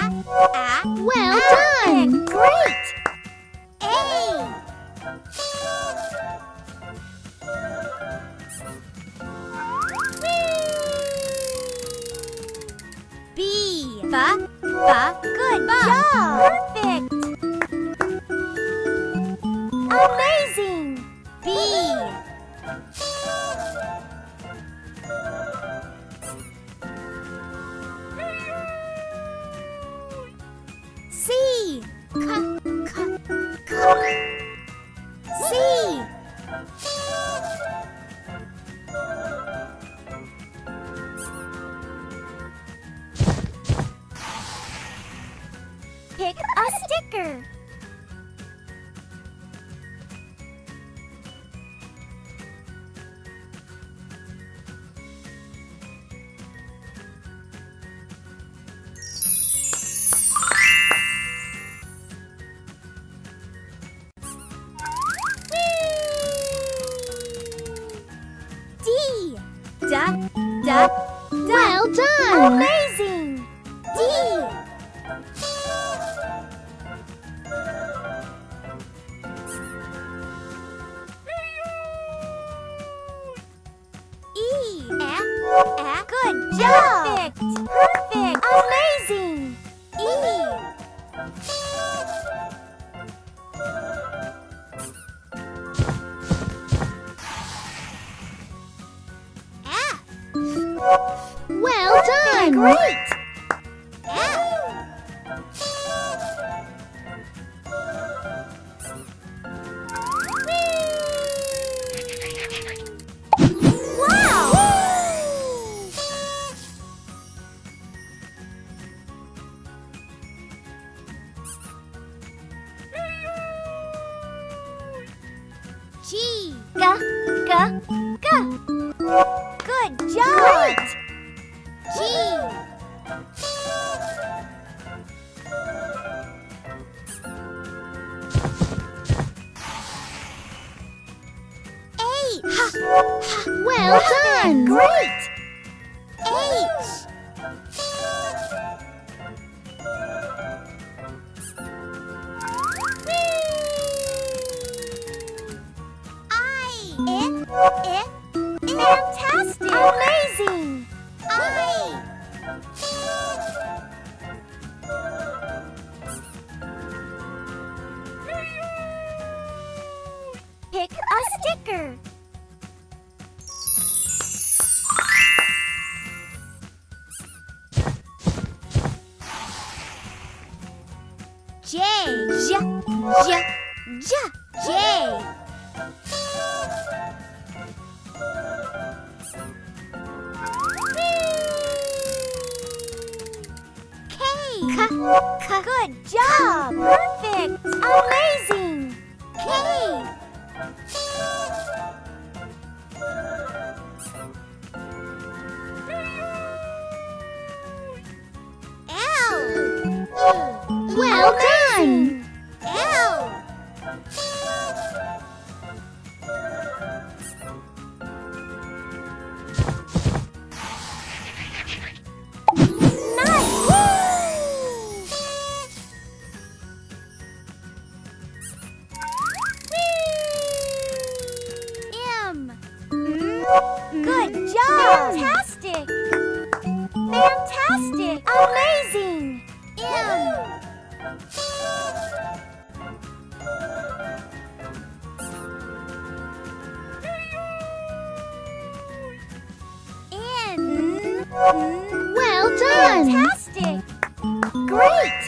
Well Perfect. done! Great. A. B. B. B. Good job. Perfect. Amazing. Pick a sticker. G. Good job! G. Ha. Well done! Great! A sticker. J. J. J. J. J. K. K. K. Good job. Perfect. Amazing. K. L. Well done! L. Mm, well done! Fantastic! Great!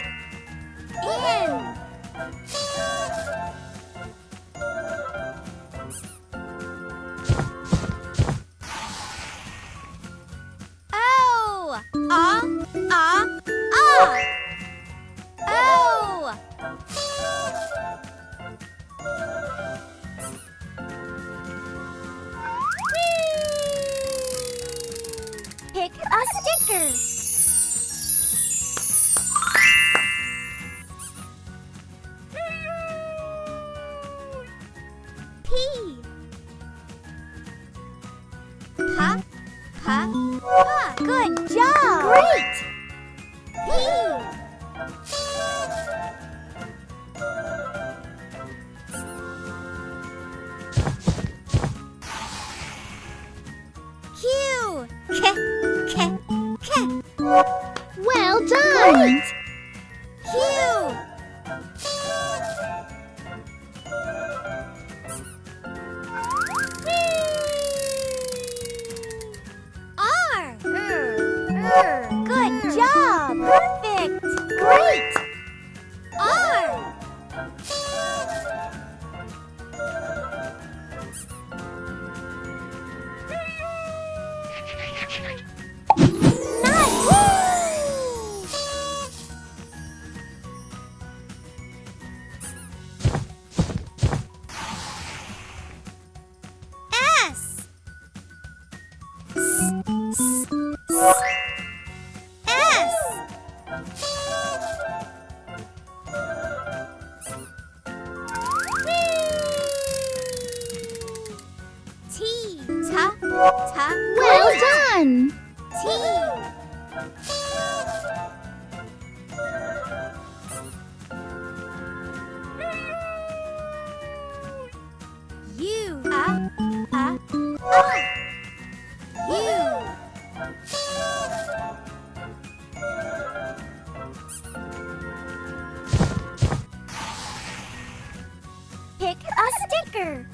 marker.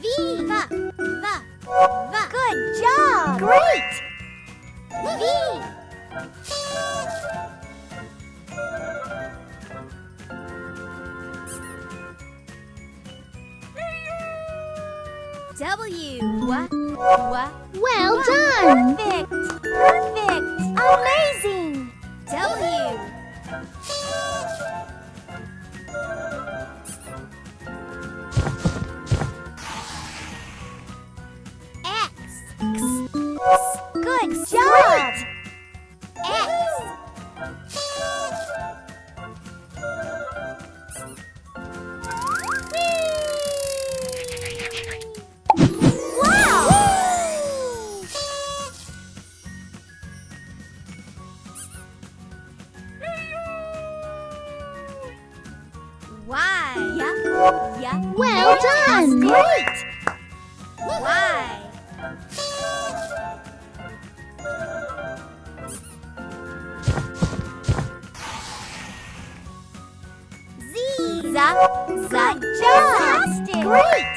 Viva! Va! Good job! Great! Well done! Perfect! Great! Why? Z. Z. Z. Great!